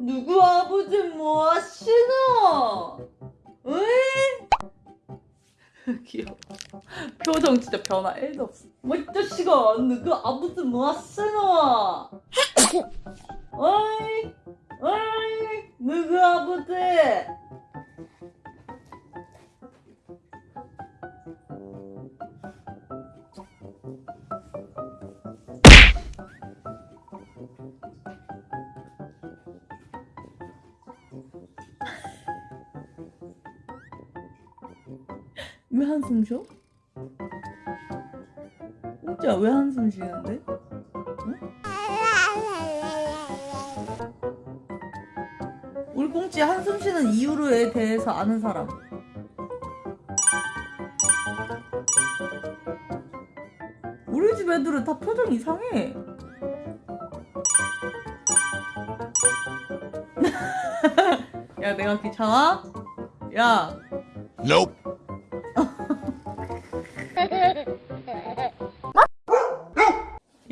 누구 아버지 뭐 하시노? 으이? 귀여워. 표정 진짜 변화 1도 없어. 뭐, 이 자식아, 누구 아버지 뭐 하시노? 어이, 어이, 누구 아버지? 왜 한숨 쉬어? 진짜 왜 한숨 쉬는데? 우리 꽁치 한숨 쉬는 이유에 대해서 아는 사람. 우리 집 애들은 다 표정 이상해. 야, 내가 귀찮아? 야, Nope.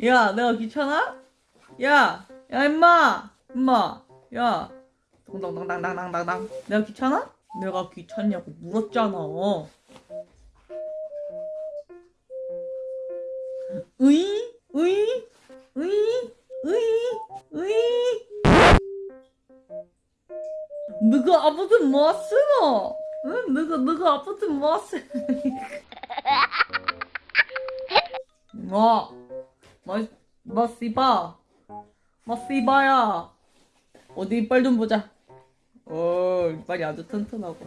야, 내가 귀찮아? 야, 야, 임마, 임마, 야, 당당당당당당당. 내가 귀찮아? 내가 귀찮냐고 물었잖아. 으이, 으이, 으이, 으이, 으이. 너가 아버지 뭐 쓰노? 응, 너가 너가 아버지 뭐 쓰? 뭐? 씨바? 뭐 씨바야? 어디 이빨 좀 보자. 어, 이빨이 아주 튼튼하고.